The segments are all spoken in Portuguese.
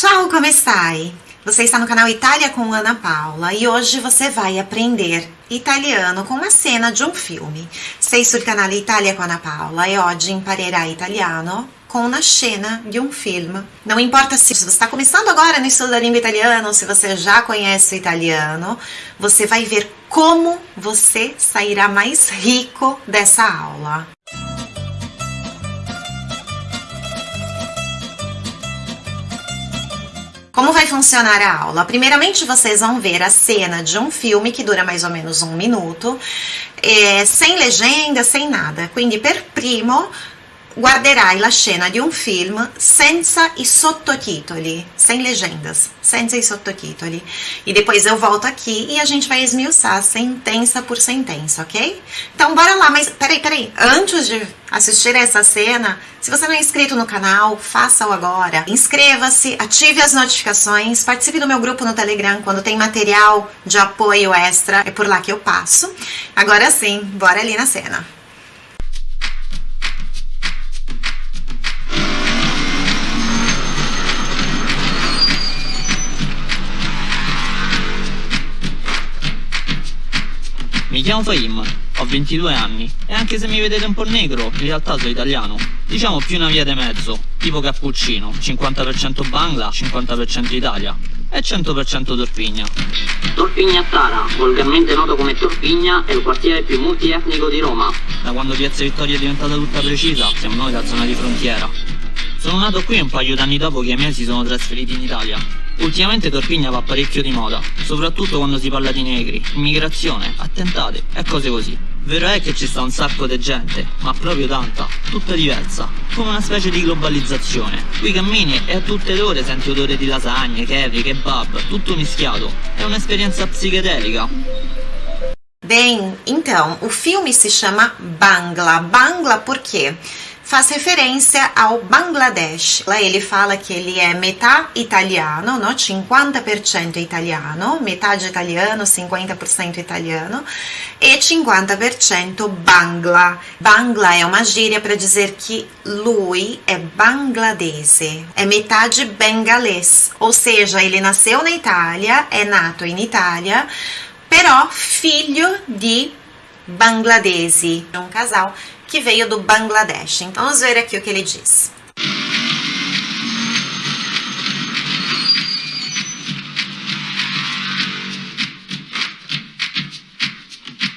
Ciao, come stai? Você está no canal Itália com Ana Paula e hoje você vai aprender italiano com uma cena de um filme. Sei sul canale Italia con Ana Paula e oggi imparerai italiano com uma cena de um filme. Não importa se você está começando agora no estudo da língua italiana ou se você já conhece o italiano, você vai ver como você sairá mais rico dessa aula. Como vai funcionar a aula? Primeiramente, vocês vão ver a cena de um filme que dura mais ou menos um minuto, é, sem legenda, sem nada. Quindi, per primo, guarderai la scena di un film senza i sottotitoli, sem legendas, senza i sottotitoli. E depois eu volto aqui e a gente vai esmiuçar sentença por sentença, ok? Então bora lá, mas peraí, peraí, antes de assistir essa cena, se você não é inscrito no canal, faça-o agora. Inscreva-se, ative as notificações, participe do meu grupo no Telegram quando tem material de apoio extra, é por lá que eu passo. Agora sim, bora ali na cena. Mi chiamo Fahim, ho 22 anni e anche se mi vedete un po' negro, in realtà sono italiano. Diciamo più una via di mezzo, tipo cappuccino, 50% Bangla, 50% Italia e 100% Torpigna. Torpigna Tara, volgarmente noto come Torpigna, è il quartiere più multietnico di Roma. Da quando Piazza Vittoria è diventata tutta precisa, siamo noi la zona di frontiera. Sono nato qui un paio d'anni dopo che i miei si sono trasferiti in Italia. Ultimamente Torpigna va parecchio di moda, soprattutto quando si parla di negri, immigrazione, attentate e cose così. Vero è che ci sta un sacco di gente, ma proprio tanta, tutta diversa, come una specie di globalizzazione. Qui cammini e a tutte le ore senti odore di lasagne, curry, kebab, tutto mischiato. È un'esperienza psichedelica. Bem, então, o filme se chama Bangla. Bangla quê? Faz referência ao Bangladesh. Lá ele fala que ele é metà italiano, no? 50% italiano, metade italiano, 50% italiano, e 50% Bangla. Bangla é uma gíria para dizer que lui é bangladese, é metade bengalês, ou seja, ele nasceu na Itália, é nato in Itália, però filho de bangladesi, um casal que veio do Bangladesh. Então vamos ver aqui o que ele diz.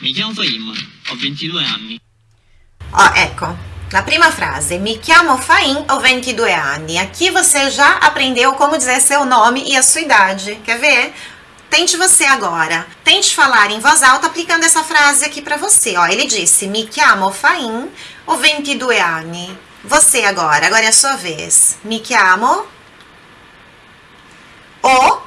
Mi chiamo Fahim, ho 22 anni. Ó, ecco, na prima frase, mi chiamo Faim, ho 22 anni. Aqui você já aprendeu como dizer seu nome e a sua idade. Quer ver? Tente você agora. Tente falar em voz alta aplicando essa frase aqui para você. Ó, ele disse: Mi chiamo Fain, ho 22 anni. Você agora, agora é a sua vez. Mi chiamo o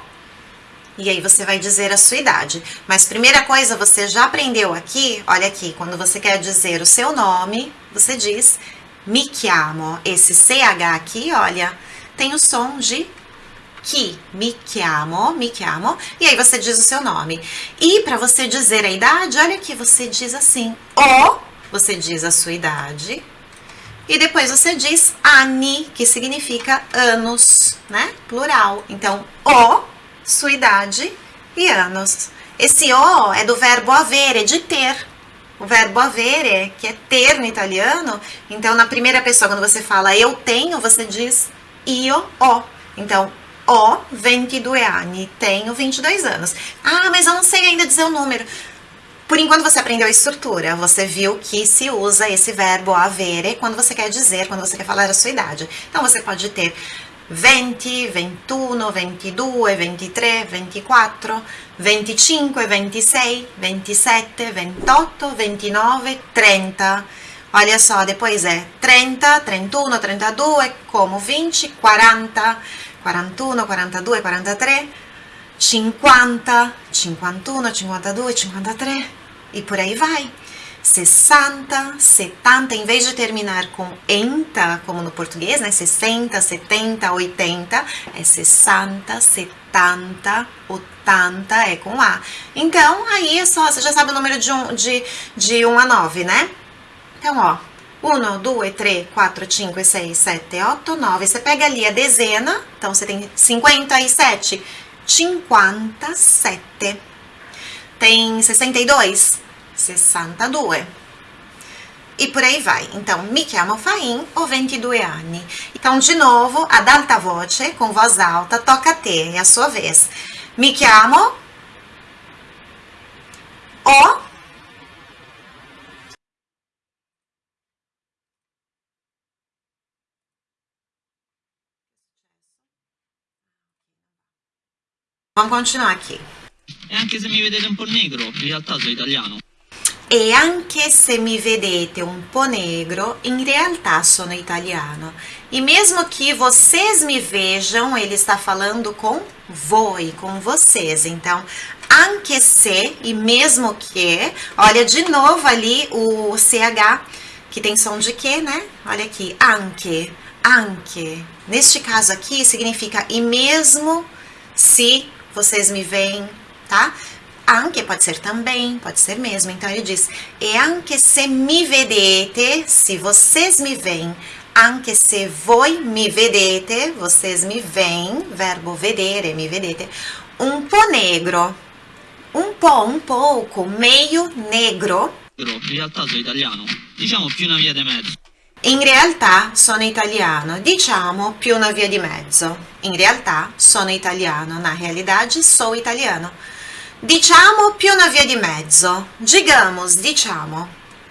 e aí você vai dizer a sua idade. Mas primeira coisa, você já aprendeu aqui, olha aqui, quando você quer dizer o seu nome, você diz mi chiamo. Esse CH aqui, olha, tem o som de que me chiamo, me chiamo, e aí você diz o seu nome. E para você dizer a idade, olha aqui, você diz assim, o, você diz a sua idade, e depois você diz anni, que significa anos, né? Plural. Então, o, sua idade e anos. Esse o é do verbo avere, de ter. O verbo avere, que é ter no italiano. Então, na primeira pessoa, quando você fala eu tenho, você diz io ho. Então, ho 22 anni, tenho 22 anos. Ah, mas eu não sei ainda dizer o número. Por enquanto você aprendeu a estrutura, você viu que se usa esse verbo avere quando você quer dizer, quando você quer falar a sua idade. Então você pode ter 20, 21, 22, 23, 24, 25, 26, 27, 28, 29, 30. Olha só, depois é 30, 31, 32, como 20, 40, 41, 42, 43, 50, 51, 52, 53 e por aí vai. 60, 70, em vez de terminar com enta, como no português, né? 60, 70, 80, é 60, 70, 80, é com A. Então, aí é só, você já sabe o número de, um, de, de 1 a 9, né? Então, ó, 1, 2, 3, 4, 5, 6, 7, 8, 9. Você pega ali a dezena, então você tem 57. 57. Tem 62? 62. E por aí vai. Então, mi chiamo Fain, ho 22 anni. Então, de novo, ad alta voce, com voz alta, toca te, é a sua vez. Mi chiamo ho Vamos continuar aqui. E anche se mi vedete un po' negro, in realtà sono italiano. E anche se mi vedete un po' negro, in realtà sono italiano. E mesmo que vocês me vejam, ele está falando com voi, com vocês. Então, anche se e mesmo que, olha de novo ali o CH, que tem som de que, né? Olha aqui, anche, anche. Neste caso aqui, significa e mesmo se vocês me veem, tá? Anche pode ser também, pode ser mesmo. Então ele diz: E anche se mi vedete, se vocês me veem, anche se voi mi vedete, vocês me veem, verbo vedere, mi vedete, un po' negro, un po', un pouco, meio negro. In realtà sono italiano. Diciamo più una via mezzo. In realtà sono italiano, diciamo più una via di mezzo. In realtà sono italiano, na realidade sou italiano. Diciamo più una via di mezzo. Digamos, diciamo.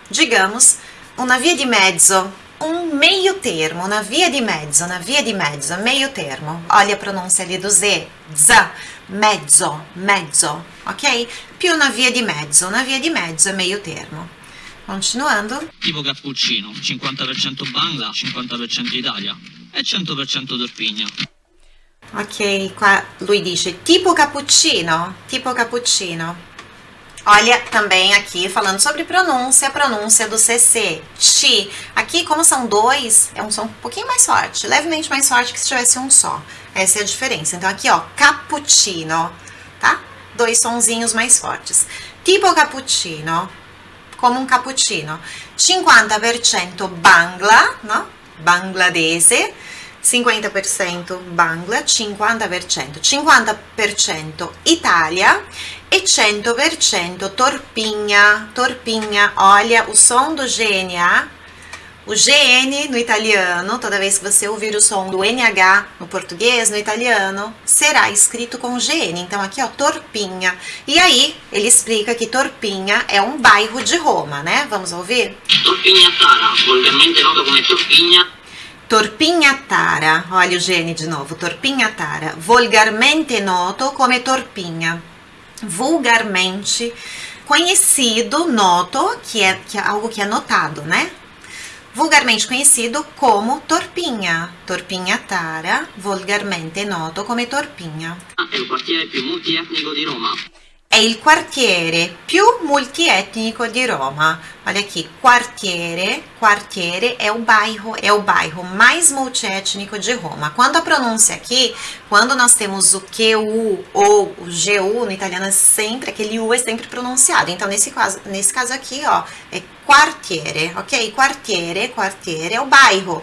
Digamos una via di mezzo, um meio termo, una via di mezzo, una via di mezzo, meio termo. Olha a pronúncia ali do Z, z, mezzo, mezzo, ok? Più una via di mezzo, una via di mezzo è meio termo. Continuando. Tipo cappuccino, 50% Bangla, 50% Italia e 100% Torpigna. Ok, qua lui dice tipo cappuccino, tipo cappuccino. Olha também aqui falando sobre pronúncia, pronúncia do CC. Chi. Aqui, como são dois, é um som um pouquinho mais forte, levemente mais forte que se tivesse um só. Essa é a diferença. Então aqui, ó, cappuccino, tá? Dois sonzinhos mais fortes. Tipo cappuccino, como um cappuccino. 50% Bangla, no? Bangladese. 50% Bangla, 50%, 50% Italia e 100% Torpigna. Torpigna, olha o som GNA, o GN no italiano, toda vez que você ouvir o som do NH no português, no italiano, será escrito com GN. Então aqui, ó, Torpigna. E aí, ele explica que Torpigna é um bairro de Roma, né? Vamos ouvir? Torpigna Tara, volgarmente noto come Torpigna, Torpignattara, olha o gene de novo, Torpignattara, volgarmente noto come Torpigna, vulgarmente conhecido, noto, que é, que é algo que é notado, né? Vulgarmente conhecido como Torpigna, Torpignattara, volgarmente noto come Torpigna. è il quartiere più multietnico di Roma. È il quartiere più multietnico di Roma. Olha aqui, quartiere, quartiere é o bairro, é o bairro mais multiétnico de Roma. Quando a pronúncia aqui, quando nós temos o QU ou o GU no italiano, é sempre, aquele U é sempre pronunciado. Então, nesse caso, nesse caso aqui, ó, é quartiere, ok? Quartiere, quartiere é o bairro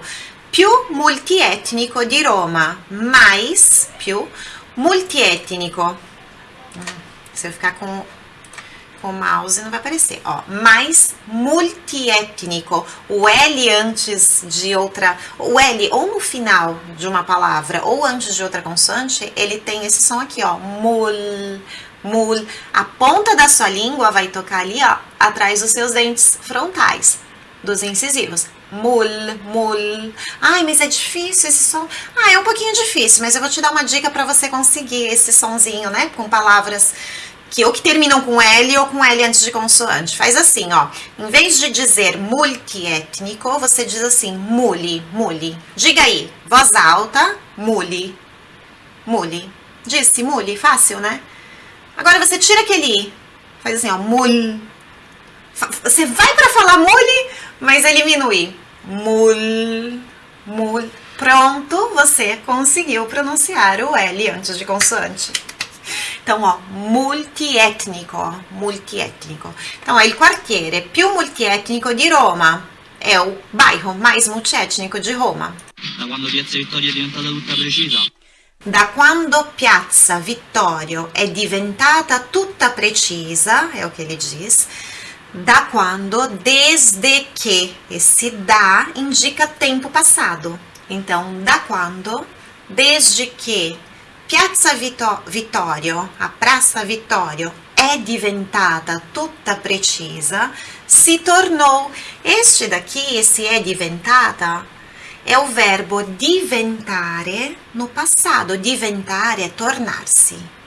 più multietnico di Roma, mais, più multietnico. Se eu ficar com, com o mouse, não vai aparecer. Ó, mais multiétnico. O L antes de outra. O L ou no final de uma palavra ou antes de outra consoante, ele tem esse som aqui, ó. Mul. Mul. A ponta da sua língua vai tocar ali, ó, atrás dos seus dentes frontais, dos incisivos. Mul, mul. Ai, mas é difícil esse som. Ah, é um pouquinho difícil, mas eu vou te dar uma dica para você conseguir esse sonzinho, né? Com palavras que ou que terminam com L ou com L antes de consoante. Faz assim, ó. Em vez de dizer multiétnico, você diz assim, muli, muli. Diga aí, voz alta, muli, muli. Disse muli, fácil, né? Agora você tira aquele i. Faz assim, ó, mul. Você vai para falar muli, mas elimina o i. Mul, mul. Pronto, você conseguiu pronunciar o L antes de consoante. Então, ó, multietnico, multietnico. Então, è il quartiere più multietnico di Roma. é o bairro mais multiétnico de Roma. Da quando Piazza Vittoria è diventata tutta precisa? Da quando Piazza Vittorio è diventata tutta precisa, é o que ele diz, da quando, desde que, esse da indica tempo passado. Então, da quando, desde que Piazza Vittorio, a Praça Vittorio, é diventata tutta precisa, se tornou. Este daqui, esse é diventata, é o verbo diventare no passado. Diventare é tornar-se.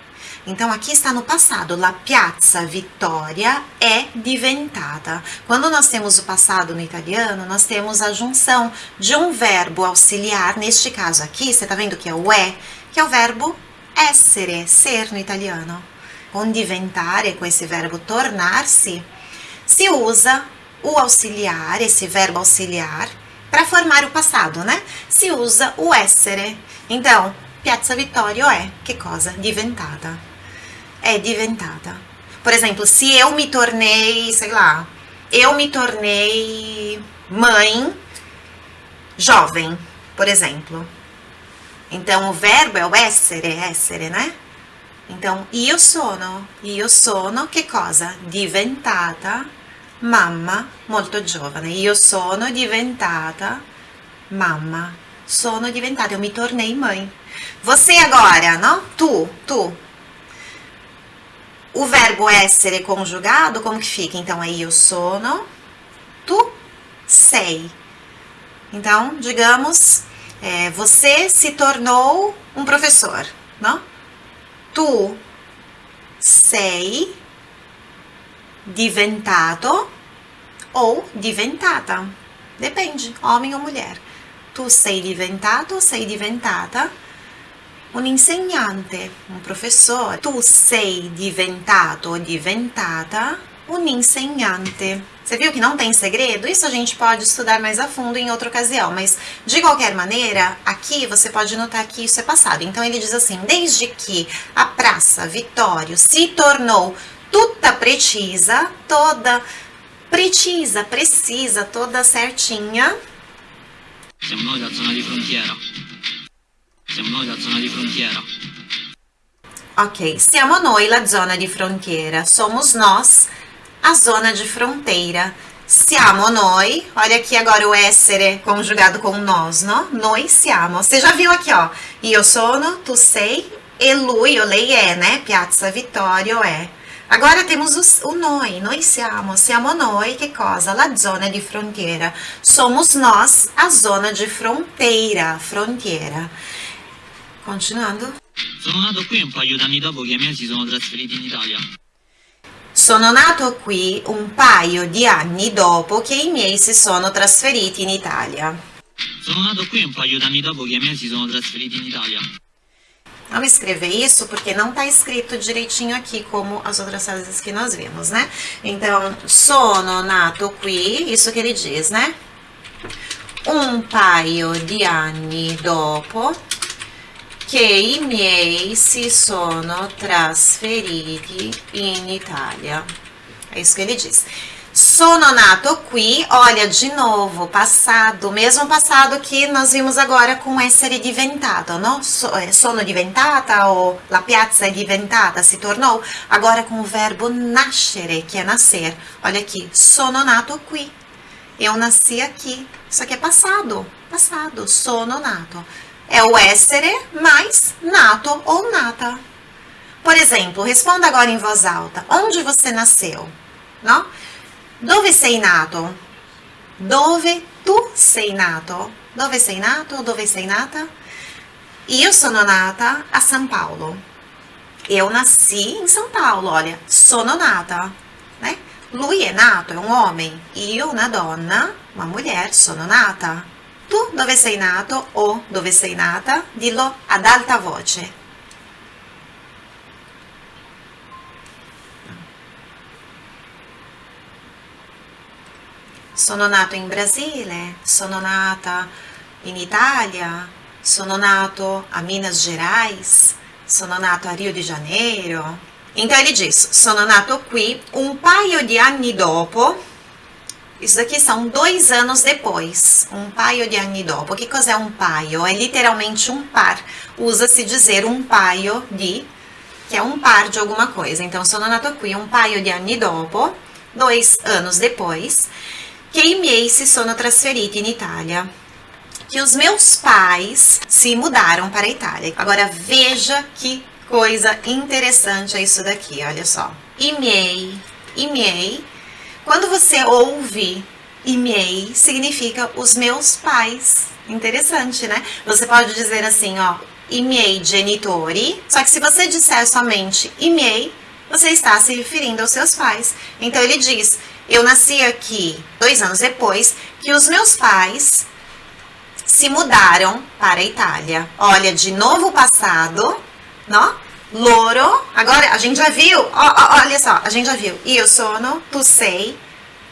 Então aqui está no passado. La Piazza Vittoria é diventata. Quando nós temos o passado no italiano, nós temos a junção de um verbo auxiliar. Neste caso aqui, você está vendo que é o é, que é o verbo essere, ser no italiano. Com diventare, com esse verbo tornar-se, se usa o auxiliar, esse verbo auxiliar, para formar o passado, né? Se usa o essere. Então, Piazza Vittorio é que cosa? Diventata. É diventata. Por exemplo, se eu me tornei, sei lá, eu me tornei mãe jovem, por exemplo. Então, o verbo é o essere, essere, né? Então, io sono, io sono che cosa? Diventata mamma molto giovane. Io sono diventata mamma. Sono diventata, eu me tornei mãe. Você agora, não? Tu, tu. O verbo essere conjugado, como que fica? Então, é io sono, tu sei. Então, digamos, é, você se tornou um professor, não? Tu sei diventato ou diventata. Depende, homem ou mulher. Tu sei diventato, sei diventata un insegnante, un professore. Tu sei diventato ou diventata un insegnante. Você viu que não tem segredo? Isso a gente pode estudar mais a fundo em outra ocasião, mas de qualquer maneira, aqui você pode notar que isso é passado. Então ele diz assim: desde que a Praça Vitório se tornou tutta precisa, toda precisa, precisa, toda certinha, Siamo noi la zona di frontiera. Siamo noi la zona di frontiera. Ok, siamo noi la zona di frontiera. Somos nós a zona de fronteira. Siamo noi, olha aqui agora o essere conjugado com nós, não? Noi siamo. Você já viu aqui, ó. Io sono, tu sei, e lui, o lei é, né? Piazza Vittorio é. Agora temos o, o noi, noi siamo. Siamo noi, che cosa? La zona di frontiera. Somos nós a zona de fronteira, frontiera. Continuando. Sono nato qui un paio d'anni dopo che i miei si sono trasferiti in Italia. Sono nato qui un paio di anni dopo che i miei si sono trasferiti in Italia. Sono nato qui un paio d'anni dopo che i miei si sono trasferiti in Italia. Vamos escrever isso porque não está escrito direitinho aqui como as outras frases que nós vimos, né? Então, sono nato qui, isso que ele diz, né? Un paio di anni dopo che i miei si sono trasferiti in Italia. É isso que ele diz. Sono nato qui, olha de novo, passado, mesmo passado que nós vimos agora com essere diventato, não? Eh, sono diventata ou la piazza è diventata, se tornou, agora com o verbo nascere, que é nascer. Olha aqui, sono nato qui. Eu nasci aqui. Isso aqui é passado, passado, sono nato. É o essere mais nato ou nata. Por exemplo, responda agora em voz alta. Onde você nasceu? Não? Dove sei nato? Dove tu sei nato? Dove sei nato? Dove sei nata? Io sono nata a São Paulo. Eu nasci em São Paulo, olha, sono nata, né? Lui è nato, è un homem. Io, una donna, uma mulher, sono nata. Tu dove sei nato o dove sei nata? Dillo ad alta voce. Sono nato in Brasile, sono nata in Italia, sono nato a Minas Gerais, sono nato a Rio de Janeiro. Então ele diz: sono nato qui un paio di anni dopo. Isso daqui são dois anos depois. Um paio de anni dopo. Que cos'è um paio? É literalmente um par. Usa-se dizer um paio di, que é um par de alguma coisa. Então, sono nato qui um paio di anni dopo, dois anos depois, che i si sono trasferiti in Itália. Que os meus pais se mudaram para a Itália. Agora, veja que coisa interessante é isso daqui, olha só. I miei, i miei quando você ouve e-mail, significa os meus pais. Interessante, né? Você pode dizer assim, ó, i miei genitori, só que se você disser somente i miei, você está se referindo aos seus pais. Então ele diz, eu nasci aqui dois anos depois que os meus pais se mudaram para a Itália. Olha, de novo passado, não? Loro, agora a gente já viu, ó, ó, olha só, a gente já viu. Io sono, tu sei,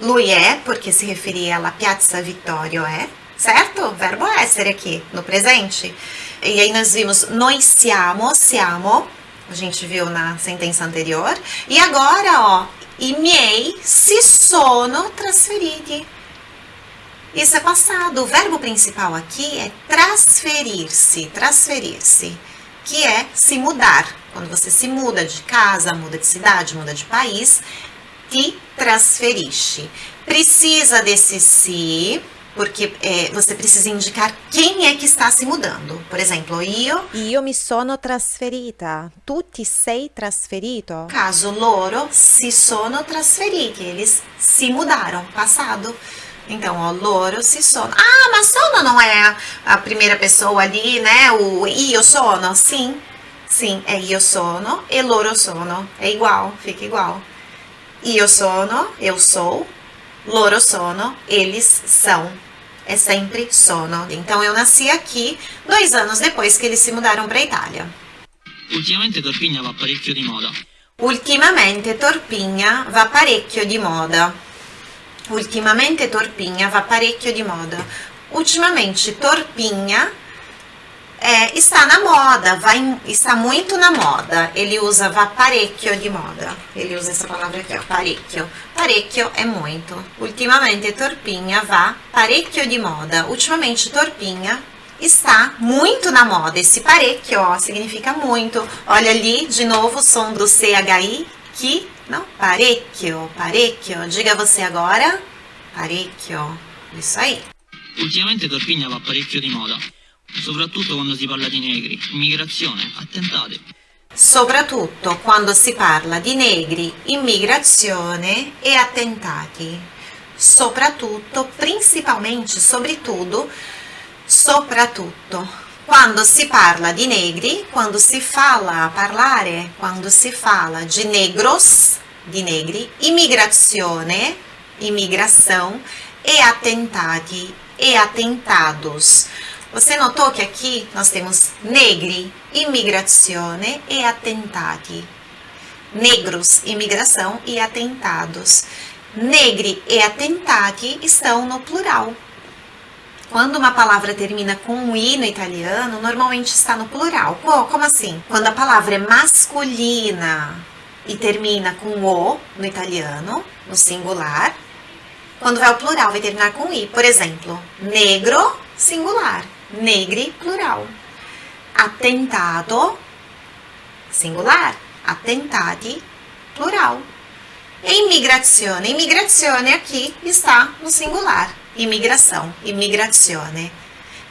lui é, porque se referia alla Piazza Vittorio é, certo? Verbo essere aqui, no presente. E aí nós vimos noi siamo, siamo, a gente viu na sentença anterior. E agora, ó, i miei si sono trasferiti. Isso é passado. O verbo principal aqui é transferir-se, transferir-se, que é se mudar. Quando você se muda de casa, muda de cidade, muda de país, te trasferiste. Precisa desse se, porque é, você precisa indicar quem é que está se mudando. Por exemplo, io. Io mi sono trasferita. Tu ti sei trasferito? Caso loro si sono trasferiti, eles se mudaram, passado. Então, ó, loro si sono. Ah, mas sono não é a primeira pessoa ali, né? O io sono, sim. Sim, é io sono e loro sono. É igual, fica igual. Io sono, eu sou. Loro sono, eles são. É sempre sono. Então eu nasci aqui dois anos depois que eles se mudaram para a Itália. Ultimamente Torpigna va parecchio di moda. Ultimamente Torpigna va parecchio di moda. Ultimamente Torpigna va parecchio di moda. Ultimamente Torpigna é, está na moda, vai, está muito na moda. Ele usa va parecchio de moda. Ele usa essa palavra aqui, ó, parecchio. Parecchio é muito. Ultimamente Torpinha va parecchio de moda. Ultimamente Torpinha está muito na moda. Esse parecchio, ó, significa muito. Olha ali, de novo, o som do CHI, que, não, parecchio, parecchio. Diga você agora, parecchio. Isso aí. Ultimamente Torpigna va parecchio di moda. Soprattutto quando si parla di negri, immigrazione, attentate. Soprattutto quando si parla di negri, immigrazione e attentati. Soprattutto, principalmente, sobretudo, soprattutto. Quando si parla di negri, quando si fala, parlare, quando si fala de negros, di negri, immigrazione, immigração, e attentati, e attentados. Você notou que aqui nós temos negri, imigrazione e attentati. Negros, imigração e atentados. Negri e attentati estão no plural. Quando uma palavra termina com um i no italiano, normalmente está no plural. Pô, como assim? Quando a palavra é masculina e termina com o no italiano, no singular, quando vai ao plural vai terminar com i. Por exemplo, negro, singular negri, plural. Attentato, singular. Attentati, plural. Immigrazione. Immigrazione aqui está no singular. Imigração, immigrazione.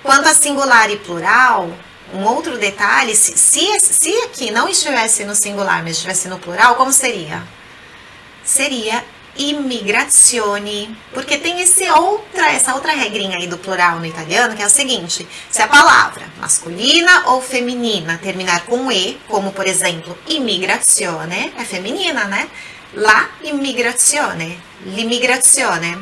Quanto a singular e plural, um outro detalhe, se, se, se aqui não estivesse no singular, mas estivesse no plural, como seria? Seria imigrazioni, porque tem esse outra, essa outra regrinha aí do plural no italiano, que é o seguinte, se a palavra masculina ou feminina terminar com e, como por exemplo, immigrazione, é feminina, né? La immigrazione, l'immigrazione,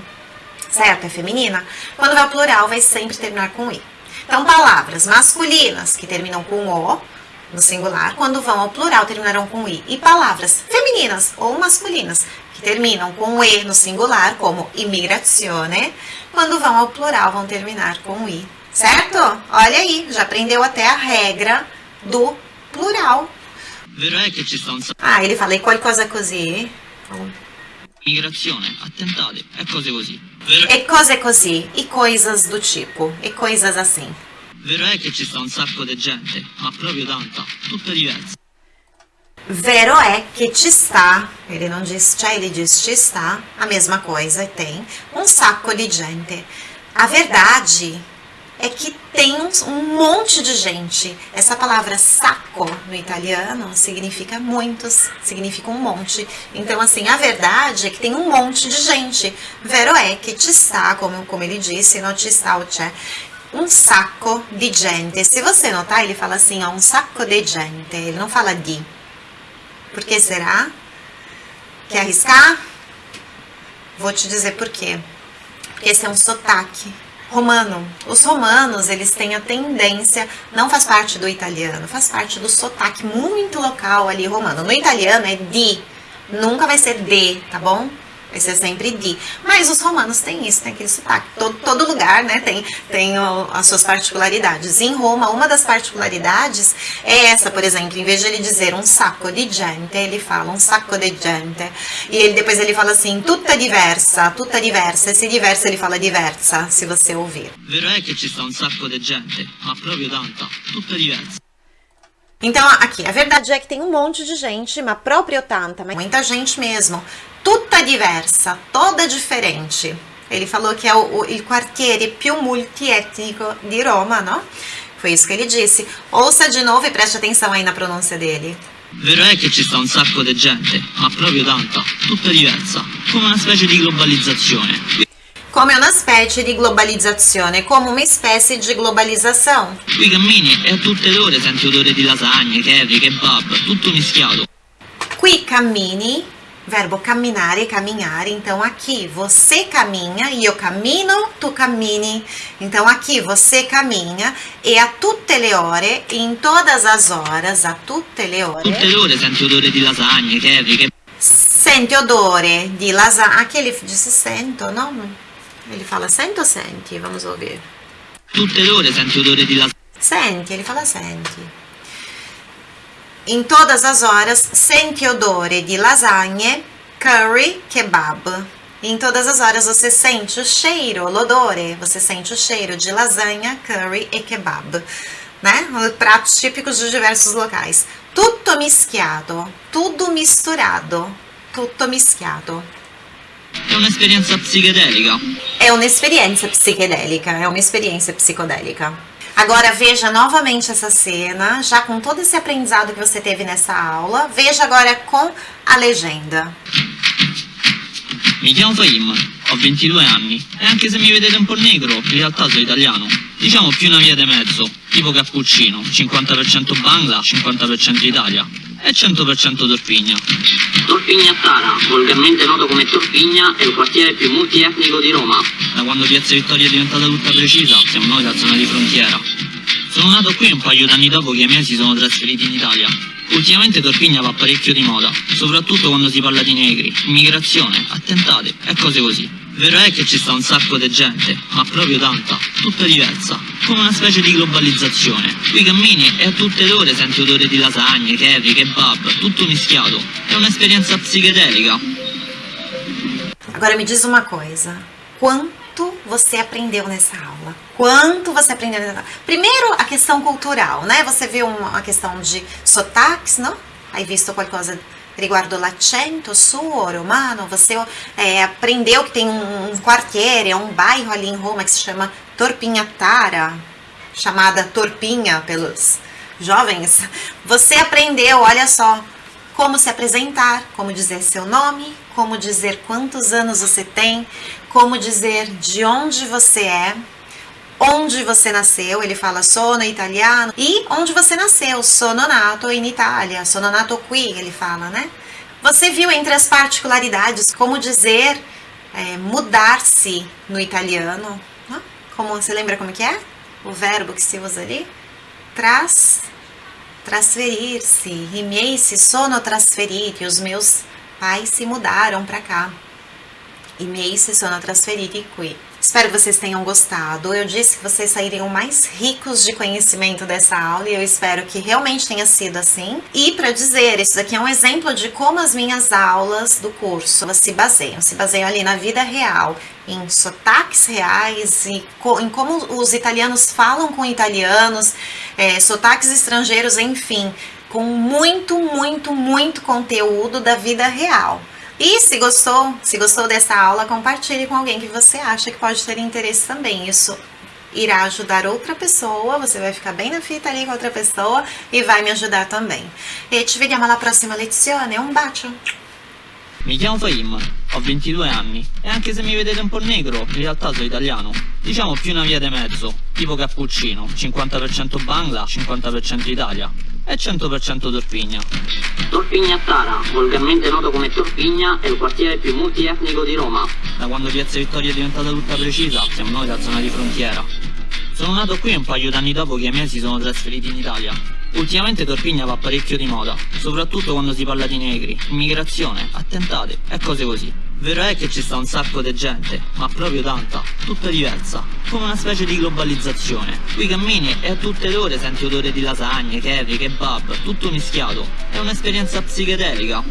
certo? É feminina. Quando vai ao plural, vai sempre terminar com i. Então, palavras masculinas que terminam com o, no singular, quando vão ao plural, terminarão com i. E palavras femininas ou masculinas que terminam com e no singular, como immigrazione, quando vão ao plural vão terminar com i, certo? Olha aí, já aprendeu até a regra do plural. Ah, ele fala e qualcosa così. Immigrazione, attentate e cose così. E cose così, e coisas do tipo, e coisas assim. Vero è che ci sta un sacco di gente, ma proprio tanta, tutta diversa. Vero é que ci sta, ele não diz c'è, ele diz ci sta, a mesma coisa, tem um saco de gente. A verdade é que tem um, monte de gente. Essa palavra saco no italiano significa muitos, significa um monte. Então, assim, a verdade é que tem um monte de gente. Vero é que ci sta, como, como ele disse, não ci sta o c'è, um sacco di gente. Se você notar, ele fala assim, ó, um sacco de gente, ele não fala di. Por que será? Quer arriscar? Vou te dizer por quê. Porque esse é um sotaque romano. Os romanos, eles têm a tendência, não faz parte do italiano, faz parte do sotaque muito local ali romano. No italiano é di, nunca vai ser de, tá bom? Vai ser sempre de. Mas os romanos têm isso, tem aquele sotaque. Todo, todo lugar, né, tem, tem as suas particularidades. Em Roma, uma das particularidades é essa, por exemplo, em vez de ele dizer um sacco di gente, ele fala um sacco de gente. E ele, depois ele fala assim, tutta diversa, tutta diversa. Esse diversa ele fala diversa, se você ouvir. Vero è che ci sta un sacco di gente, ma proprio tanta, tutta diversa. Então, aqui, a verdade é que tem um monte de gente, ma proprio tanta, mas muita gente mesmo. Tutta diversa, toda diferente. Ele falou que é o, o il quartiere più multietnico di Roma, no? Foi isso que ele disse. Ouça de novo e preste atenção aí na pronúncia dele. Vero è che ci sta un sacco di gente, ma proprio tanta, tutta diversa, come una specie di globalizzazione. Come una specie di globalizzazione, come uma espécie de globalização. Qui cammini e a tutte le ore senti odore di lasagne, curry, kebab, tutto mischiato. Qui cammini, verbo camminare, caminhar. Então aqui você caminha, io cammino, tu cammini. Então aqui você caminha e a tutte le ore, em todas as horas, a tutte le ore, Tutte le ore senti odore di lasagne, curry, kebab. sente odore di lasagna. Aqui ele disse sento, não? Ele fala sento ou sente? Vamos ouvir. Tutte le ore senti odore di lasagne. Sente, ele fala sente. Em todas as horas, sente odore de lasagne, curry, kebab. Em todas as horas você sente o cheiro, l'odore, você sente o cheiro de lasanha, curry e kebab, né? Pratos típicos de diversos locais. Tutto mischiato, tudo misturado, tutto mischiato. È un'esperienza psichedelica. É uma experiência psiquedélica, é uma experiência psicodélica. Agora veja novamente essa cena, já com todo esse aprendizado que você teve nessa aula. Veja agora com a legenda. Mi chiamo Fahim, ho 22 anni e anche se mi vedete un po' negro, in realtà sono italiano. Diciamo più una via di mezzo, tipo cappuccino, 50% Bangla, 50% Italia e 100% Torpigna. Torpignattara, volgarmente noto come Torpigna, è il quartiere più multietnico di Roma. Da quando Piazza Vittoria è diventata tutta precisa, siamo noi la zona di frontiera. Sono nato qui un paio d'anni dopo che i miei si sono trasferiti in Italia. Ultimamente Torpigna va parecchio di moda, soprattutto quando si parla di negri, immigrazione, attentate e cose così. Vero è che ci sta un sacco di gente, ma proprio tanta, tutta diversa, come una specie di globalizzazione. Qui cammini e a tutte le ore senti odore di lasagne, curry, kebab, tutto mischiato. È un'esperienza psichedelica. Agora me diz uma coisa. Quanto você aprendeu nessa aula? Quanto você aprendeu nessa aula? Primeiro, a questão cultural, né? Você viu uma questão de sotaques, não? Hai visto qualcosa riguardo l'accento suo romano? Você é, aprendeu que tem um, um quartiere, um bairro ali em Roma que se chama Torpinhatara, chamada Torpinha pelos jovens. Você aprendeu, olha só, como se apresentar, como dizer seu nome, como dizer quantos anos você tem, como dizer de onde você é, onde você nasceu, ele fala sono italiano, e onde você nasceu, sono nato in Italia, sono nato qui, ele fala, né? Você viu entre as particularidades como dizer é, mudar-se no italiano, como você lembra como que é? O verbo que se usa ali? Tras, miei si sono trasferiti, os meus pais se mudaram para cá. Si sono trasferiti qui. Espero que vocês tenham gostado. Eu disse que vocês sairiam mais ricos de conhecimento dessa aula e eu espero que realmente tenha sido assim. E para dizer, isso daqui é um exemplo de como as minhas aulas do curso se baseiam. Se baseiam ali na vida real, em sotaques reais e em como os italianos falam com italianos, é, sotaques estrangeiros, enfim, com muito, muito, muito conteúdo da vida real. E se gostou, se gostou dessa aula, compartilhe com alguém que você acha que pode ter interesse também. Isso irá ajudar outra pessoa, você vai ficar bem na fita ali com outra pessoa e vai me ajudar também. E ci vediamo alla prossima lezione, un bacio! Mi chiamo Fahim, ho 22 anni e anche se mi vedete un po' negro, in realtà sono italiano. Diciamo più una via di mezzo, tipo cappuccino, 50% Bangla, 50% Italia e 100% Torpigna. Torpigna Tara, volgarmente noto come Torpigna, è il quartiere più multietnico di Roma. Da quando Piazza Vittoria è diventata tutta precisa, siamo noi la zona di frontiera. Sono nato qui un paio d'anni dopo che i miei si sono trasferiti in Italia. Ultimamente Torpigna va parecchio di moda, soprattutto quando si parla di negri, immigrazione, attentate e cose così. Vero è che ci sta un sacco di gente, ma proprio tanta, tutta diversa, come una specie di globalizzazione. Qui cammini e a tutte le ore senti odore di lasagne, curry, kebab, tutto mischiato. È un'esperienza psichedelica.